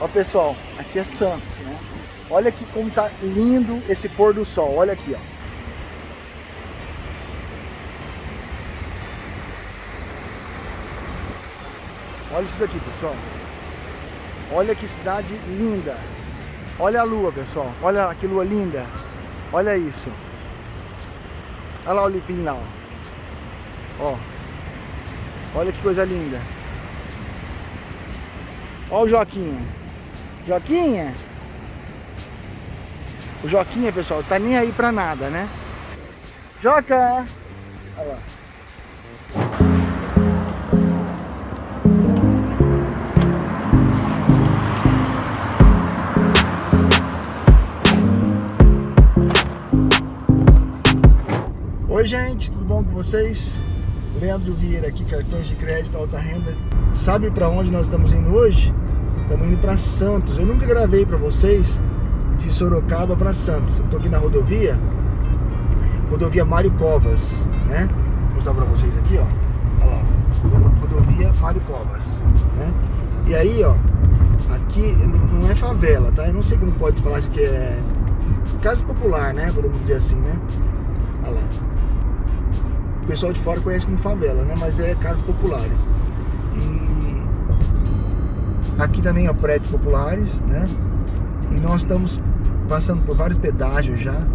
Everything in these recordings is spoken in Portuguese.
Ó pessoal, aqui é Santos, né? Olha aqui como tá lindo esse pôr do sol, olha aqui, ó. Olha isso daqui, pessoal. Olha que cidade linda. Olha a lua, pessoal. Olha que lua linda. Olha isso. Olha lá o Lipim lá, ó. ó. Olha que coisa linda. Olha o Joaquim. Joaquinha. O Joquinha, pessoal, tá nem aí pra nada, né? Joca! Olha lá. Oi gente, tudo bom com vocês? Leandro Vieira aqui, cartões de crédito, alta renda. Sabe para onde nós estamos indo hoje? Estamos indo para Santos. Eu nunca gravei para vocês de Sorocaba para Santos. Eu tô aqui na rodovia, rodovia Mário Covas, né? Vou mostrar para vocês aqui, ó. Olha lá, rodovia Mário Covas, né? E aí, ó, aqui não é favela, tá? Eu não sei como pode falar isso aqui é casa popular, né? Podemos dizer assim, né? Olha lá. O pessoal de fora conhece como favela, né? Mas é casas populares. E aqui também é prédios populares, né? E nós estamos passando por vários pedágios já.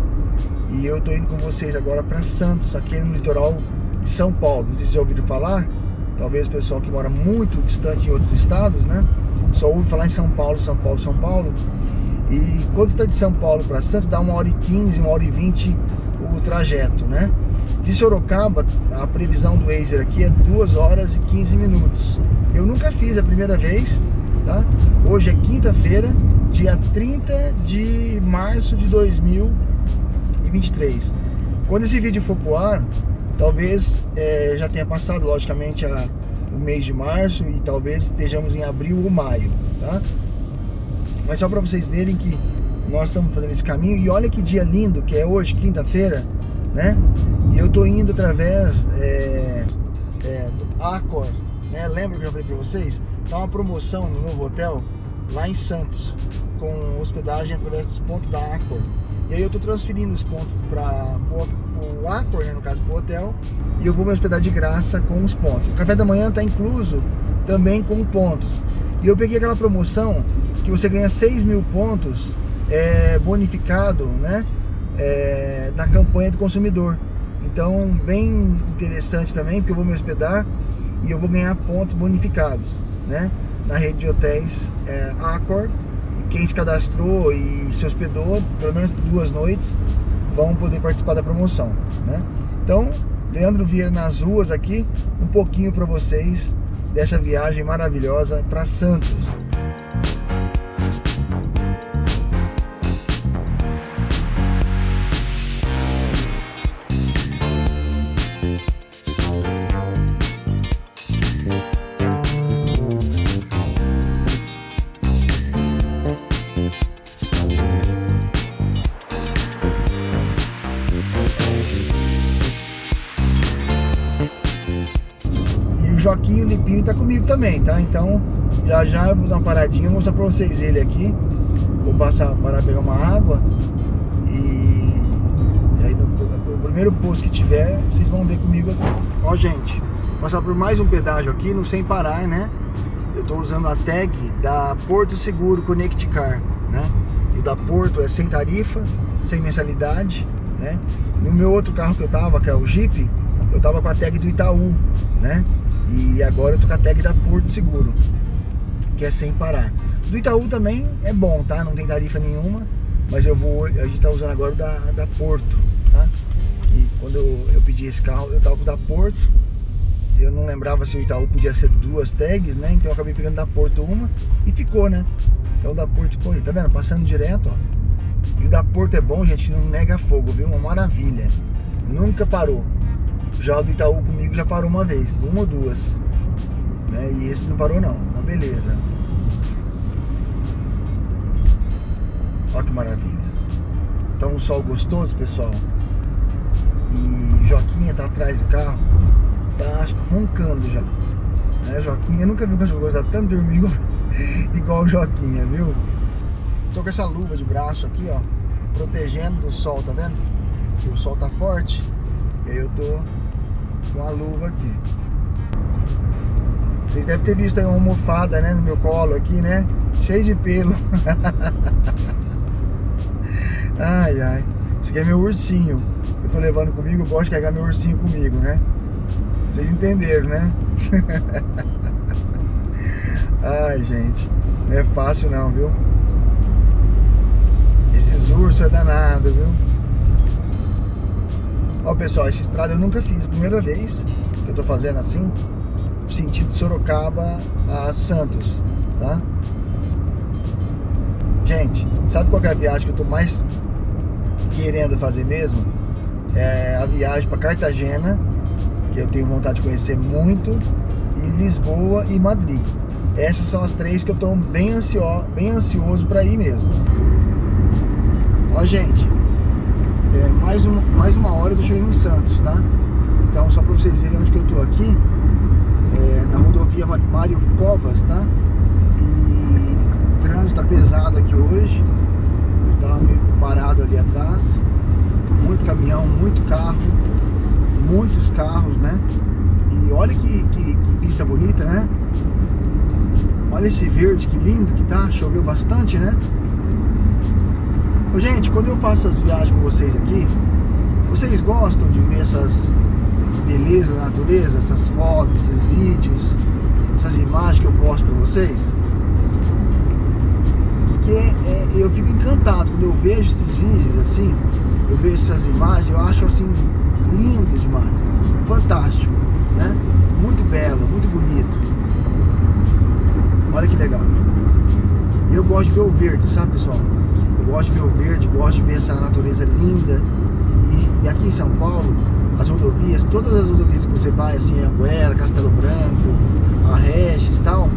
E eu tô indo com vocês agora para Santos, aqui no litoral de São Paulo. Não sei se já ouviram falar. Talvez o pessoal que mora muito distante em outros estados, né? Só ouve falar em São Paulo, São Paulo, São Paulo. E quando está de São Paulo para Santos, dá uma hora e 15, uma hora e 20 o trajeto, né? De Sorocaba, a previsão do Waze aqui é 2 horas e 15 minutos. Eu nunca fiz a primeira vez, tá? Hoje é quinta-feira, dia 30 de março de 2023. Quando esse vídeo for pro ar, talvez é, já tenha passado, logicamente, a, o mês de março e talvez estejamos em abril ou maio, tá? Mas só para vocês verem que nós estamos fazendo esse caminho e olha que dia lindo que é hoje, quinta-feira, né? E eu tô indo através é, é, do Accor, né? Lembra que eu falei para vocês? Tá uma promoção no novo hotel lá em Santos, com hospedagem através dos pontos da Accor. E aí eu tô transferindo os pontos para o Accor, né, no caso pro hotel, e eu vou me hospedar de graça com os pontos. O café da manhã tá incluso também com pontos. E eu peguei aquela promoção que você ganha 6 mil pontos é, bonificado, né? É, na campanha do consumidor. Então, bem interessante também, porque eu vou me hospedar e eu vou ganhar pontos bonificados, né? Na rede de hotéis é, Accor. E quem se cadastrou e se hospedou, pelo menos duas noites, vão poder participar da promoção, né? Então, Leandro Vieira nas ruas aqui, um pouquinho para vocês dessa viagem maravilhosa para Santos. Joaquim Lipinho tá comigo também, tá? Então, já já vou dar uma paradinha, vou mostrar pra vocês ele aqui. Vou passar para pegar uma água e, e aí no, no, primeiro posto que tiver, vocês vão ver comigo aqui. Ó, gente, passar por mais um pedágio aqui no Sem Parar, né? Eu tô usando a tag da Porto Seguro Connect Car, né? E o da Porto é sem tarifa, sem mensalidade, né? No meu outro carro que eu tava, que é o Jeep, eu tava com a tag do Itaú, né? E agora eu tô com a tag da Porto Seguro, que é sem parar. Do Itaú também é bom, tá? Não tem tarifa nenhuma, mas eu vou, a gente tá usando agora o da, da Porto, tá? E quando eu, eu pedi esse carro, eu tava com o da Porto, eu não lembrava se o Itaú podia ser duas tags, né? Então eu acabei pegando da Porto uma e ficou, né? Então o da Porto ficou aí, tá vendo? Passando direto, ó. E o da Porto é bom, gente, não nega fogo, viu? Uma maravilha. Nunca parou. Já o do Itaú comigo já parou uma vez, uma ou duas. Né? E esse não parou não, uma beleza. Olha que maravilha. Tá um sol gostoso, pessoal. E Joquinha tá atrás do carro. Tá roncando já. Né, Joquinha? Eu nunca vi um cachorro gostar tanto de dormir igual o Joquinha, viu? Tô com essa luva de braço aqui, ó, protegendo do sol, tá vendo? Que o sol tá forte. E aí eu tô com a luva aqui. Vocês devem ter visto aí uma almofada, né, no meu colo aqui, né? Cheio de pelo. ai, ai. Esse aqui é meu ursinho. Eu tô levando comigo, eu gosto de carregar meu ursinho comigo, né? Vocês entenderam, né? ai, gente. Não é fácil não, viu? Esses ursos é danado, viu? Ó, pessoal, essa estrada eu nunca fiz. Primeira vez que eu tô fazendo assim, sentido Sorocaba a Santos, tá? Gente, sabe qual é a viagem que eu tô mais querendo fazer mesmo? É a viagem para Cartagena, que eu tenho vontade de conhecer muito, e Lisboa e Madrid. Essas são as três que eu tô bem, ansio, bem ansioso para ir mesmo. Ó, gente, é mais, um, mais uma hora eu tô chegando em Santos, tá? Então, só para vocês verem onde que eu tô aqui, é, na rodovia Mário Covas, tá? E o trânsito tá pesado aqui hoje. Eu tava meio parado ali atrás. Muito caminhão, muito carro, muitos carros, né? E olha que, que, que pista bonita, né? Olha esse verde, que lindo que tá. Choveu bastante, né? Gente, quando eu faço as viagens com vocês aqui, vocês gostam de ver essas belezas da natureza, essas fotos, esses vídeos, essas imagens que eu posto para vocês? Porque é, eu fico encantado quando eu vejo esses vídeos assim, eu vejo essas imagens, eu acho assim lindo demais, fantástico, né? Muito belo, muito bonito. Olha que legal. Eu gosto de ver o verde, sabe pessoal? Eu gosto de ver o verde, gosto de ver essa natureza linda. E, e aqui em São Paulo, as rodovias, todas as rodovias que você vai, assim, Anguera, Castelo Branco, a Regis e tal,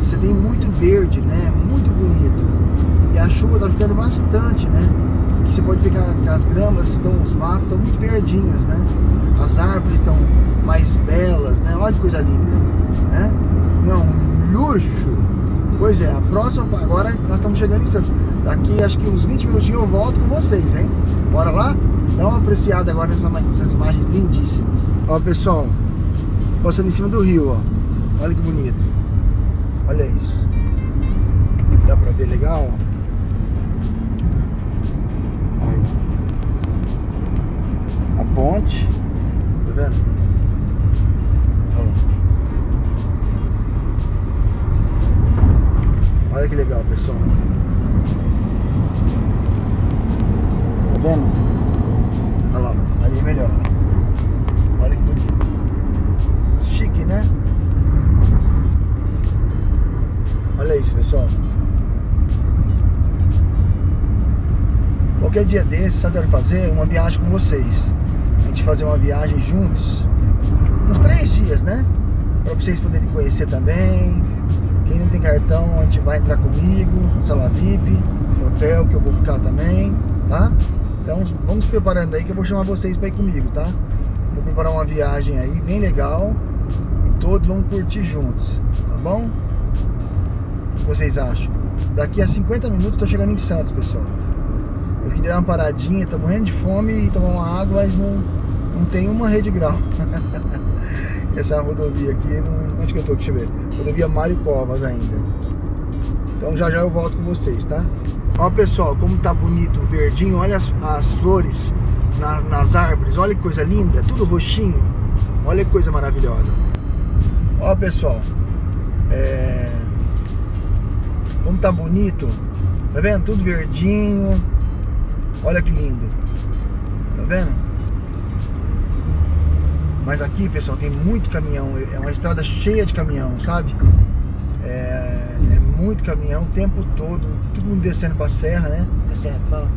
você tem muito verde, né? Muito bonito. E a chuva tá ajudando bastante, né? Que você pode ver que as gramas estão, os matos estão muito verdinhos, né? As árvores estão mais belas, né? Olha que coisa linda, né? Não é um luxo. Pois é, a próxima, agora nós estamos chegando em Santos. Daqui acho que uns 20 minutinhos eu volto com vocês, hein? Bora lá? Dá uma apreciada agora nessa, nessas imagens lindíssimas. Ó, pessoal, passando em cima do rio, ó. Olha que bonito. Olha isso. Dá pra ver legal, ó. Aí. A ponte. Tá vendo? Olha que legal, pessoal. Tá vendo? Olha lá, ali é melhor. Olha que bonito. Chique, né? Olha isso, pessoal. Qualquer dia desses, eu quero fazer? Uma viagem com vocês. A gente fazer uma viagem juntos. Uns três dias, né? Pra vocês poderem conhecer também. Quem não tem cartão, a gente vai entrar comigo, sala VIP, hotel que eu vou ficar também, tá? Então vamos preparando aí que eu vou chamar vocês para ir comigo, tá? Vou preparar uma viagem aí bem legal e todos vão curtir juntos, tá bom? O que vocês acham? Daqui a 50 minutos tô chegando em Santos, pessoal. Eu queria dar uma paradinha, tô morrendo de fome e tomar uma água, mas não, não tem uma rede grau. Essa rodovia aqui, não, onde que eu tô? Deixa eu ver. Rodovia Mário Covas ainda. Então já já eu volto com vocês, tá? Ó pessoal, como tá bonito verdinho, olha as, as flores nas, nas árvores, olha que coisa linda, tudo roxinho, olha que coisa maravilhosa. Ó pessoal, é... como tá bonito, tá vendo? Tudo verdinho, olha que lindo, tá vendo? Mas aqui pessoal, tem muito caminhão, é uma estrada cheia de caminhão, sabe? É muito caminhão o tempo todo, todo mundo descendo pra serra, né? A serra, fala.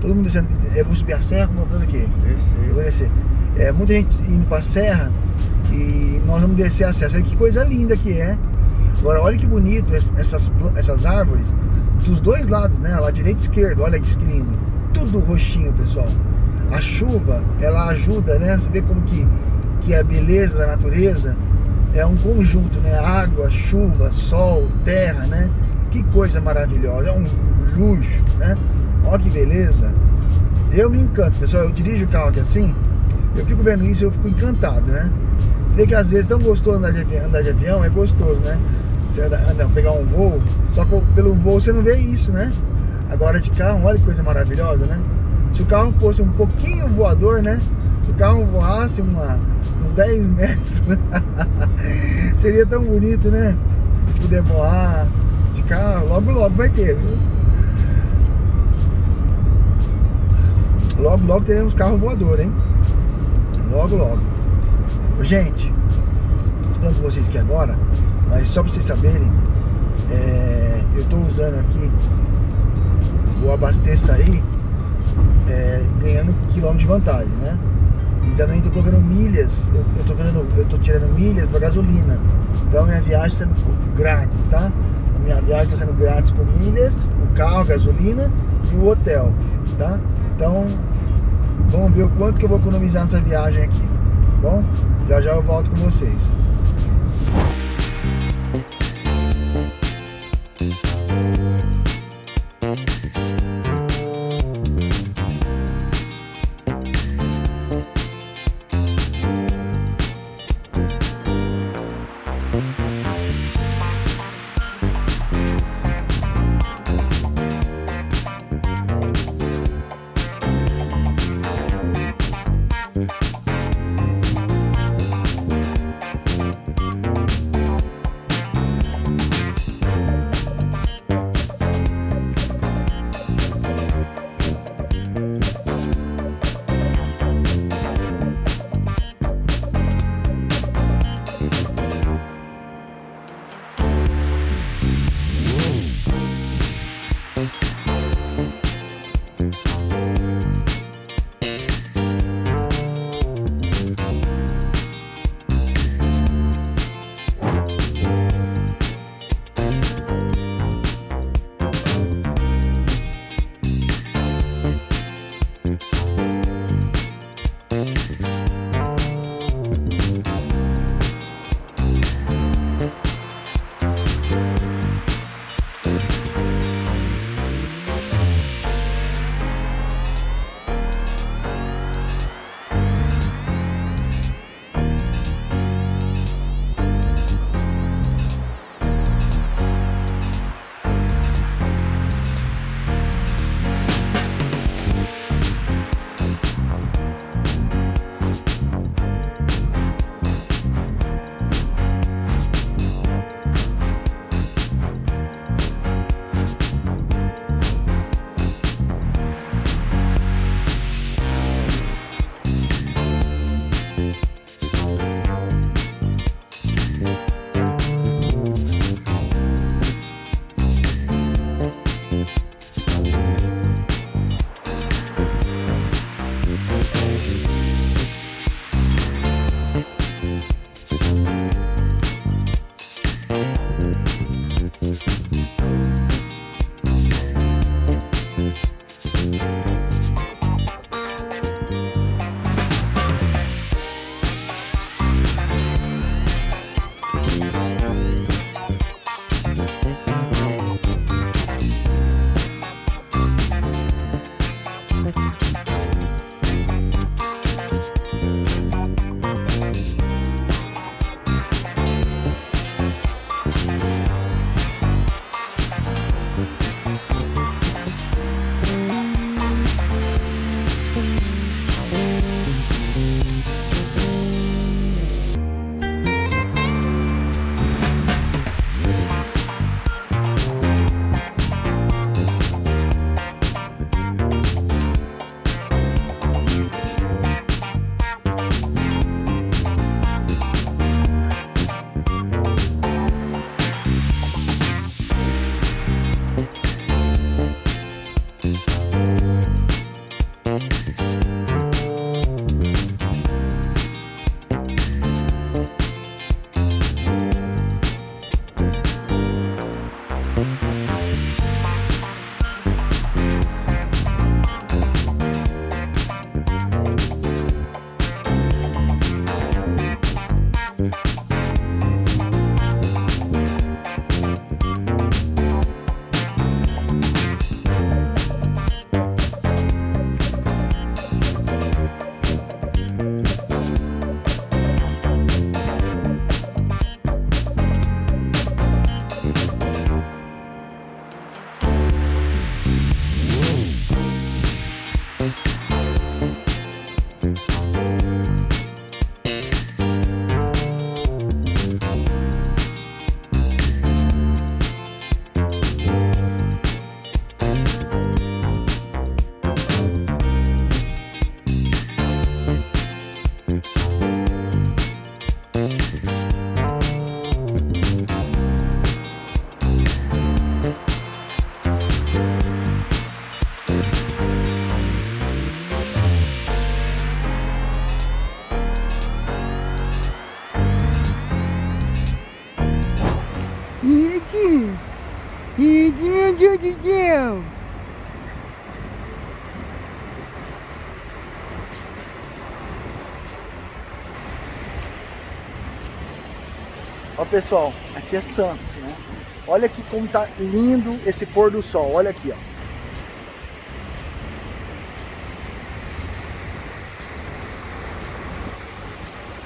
Todo mundo descendo. Eu vou subir a serra, como eu vou aqui? Descer. Eu vou descer. É, muita gente indo pra serra e nós vamos descer a serra. Que coisa linda que é. Agora, olha que bonito essas, essas árvores dos dois lados, né? Lá direita e esquerda, olha que lindo. Tudo roxinho, pessoal. A chuva, ela ajuda, né? Você vê como que, que a beleza da natureza é um conjunto, né? Água, chuva, sol, terra, né? coisa maravilhosa, é um luxo, né? Olha que beleza. Eu me encanto, pessoal. Eu dirijo o carro aqui assim, eu fico vendo isso eu fico encantado, né? Você vê que às vezes tão gostoso andar de avião, andar de avião é gostoso, né? Você anda, pegar um voo, só que pelo voo você não vê isso, né? Agora de carro, olha que coisa maravilhosa, né? Se o carro fosse um pouquinho voador, né? Se o carro voasse uma, uns 10 metros, seria tão bonito, né? De poder voar de carro, logo logo vai ter, viu? Logo logo teremos carro voador, hein? Logo logo. Gente, tô falando com vocês aqui agora, mas só pra vocês saberem, é, eu tô usando aqui o abasteça aí é, ganhando quilômetro de vantagem, né? E também estou colocando milhas, eu, eu, tô fazendo, eu tô tirando milhas para gasolina. Então minha viagem está sendo grátis, tá? Minha viagem está sendo grátis com milhas, o carro, gasolina e o hotel, tá? Então vamos ver o quanto que eu vou economizar nessa viagem aqui, tá bom? Já já eu volto com vocês. Pessoal, aqui é Santos, né? Olha aqui como tá lindo esse pôr do sol, olha aqui, ó.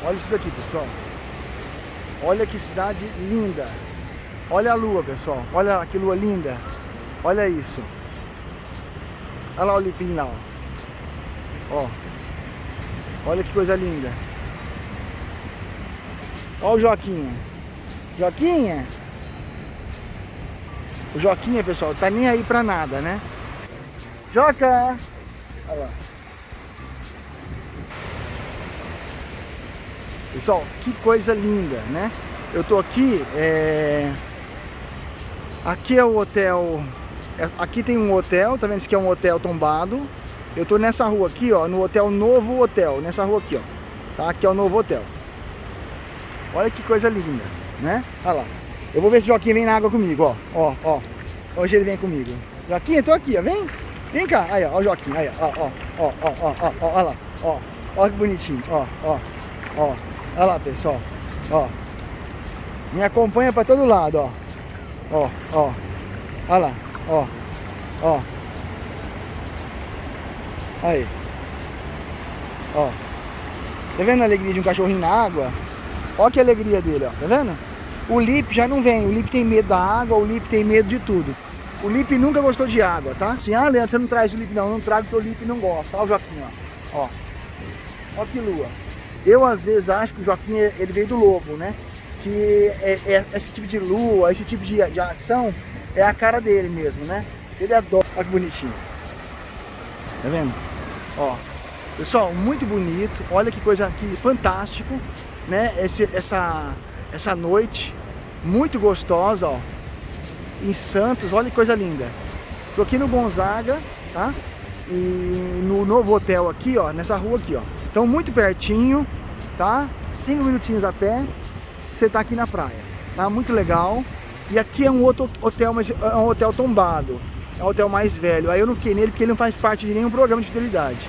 Olha isso daqui, pessoal. Olha que cidade linda. Olha a lua, pessoal. Olha que lua linda. Olha isso. Olha lá o lipim lá, ó. ó. Olha que coisa linda. Olha o Joaquim. Joaquinha. O Joquinha, pessoal, tá nem aí pra nada, né? Joca! Olha lá. Pessoal, que coisa linda, né? Eu tô aqui, é... Aqui é o hotel... É, aqui tem um hotel, tá vendo? Esse aqui é um hotel tombado. Eu tô nessa rua aqui, ó, no hotel Novo Hotel, nessa rua aqui, ó. Tá? Aqui é o Novo Hotel. Olha que coisa linda, né? Olha lá. Eu vou ver se o Joaquim vem na água comigo, ó. Ó, ó. Hoje ele vem comigo. Joaquim, tô aqui, ó. Vem. Vem cá. Aí, ó. Ó o Joaquim. Aí, ó. Ó, ó, ó, ó, ó, ó. Olha lá. Ó. Ó que bonitinho. Ó, ó. Ó. Olha lá, pessoal. Ó. Me acompanha pra todo lado, ó. Ó, ó. Olha lá. Ó. Ó. Aí. Ó. Tá vendo a alegria de um cachorrinho na água? Olha que alegria dele, ó. Tá vendo? O Lip já não vem. O Lip tem medo da água, o Lip tem medo de tudo. O Lip nunca gostou de água, tá? Assim, ah, Leandro, você não traz o Lip não. Eu não trago porque o Lip não gosta. Olha o Joaquim, ó. Ó. Olha que lua. Eu, às vezes, acho que o Joaquim, ele veio do lobo, né? Que é, é esse tipo de lua, esse tipo de, de ação, é a cara dele mesmo, né? Ele adora. Olha que bonitinho. Tá vendo? Ó. Pessoal, muito bonito. Olha que coisa aqui, fantástico, né? Esse, essa essa noite muito gostosa, ó, em Santos, olha que coisa linda. Tô aqui no Gonzaga, tá? E no novo hotel aqui, ó, nessa rua aqui, ó. Então muito pertinho, tá? Cinco minutinhos a pé, você tá aqui na praia, tá? Muito legal. E aqui é um outro hotel, mas é um hotel tombado. É um hotel mais velho. Aí eu não fiquei nele porque ele não faz parte de nenhum programa de fidelidade.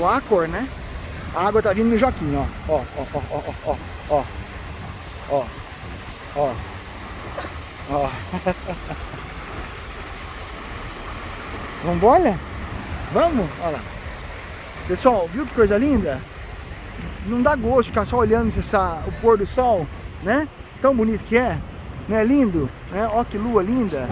O, Acor, né? A água tá vindo no Joaquim, ó. Ó, ó, ó, ó, ó, ó. Ó. Ó. Ó. Vambora? Vamos? Olha lá. Pessoal, viu que coisa linda? Não dá gosto ficar só olhando essa, o pôr do sol, né? Tão bonito que é. Não é lindo? Né? Ó que lua linda.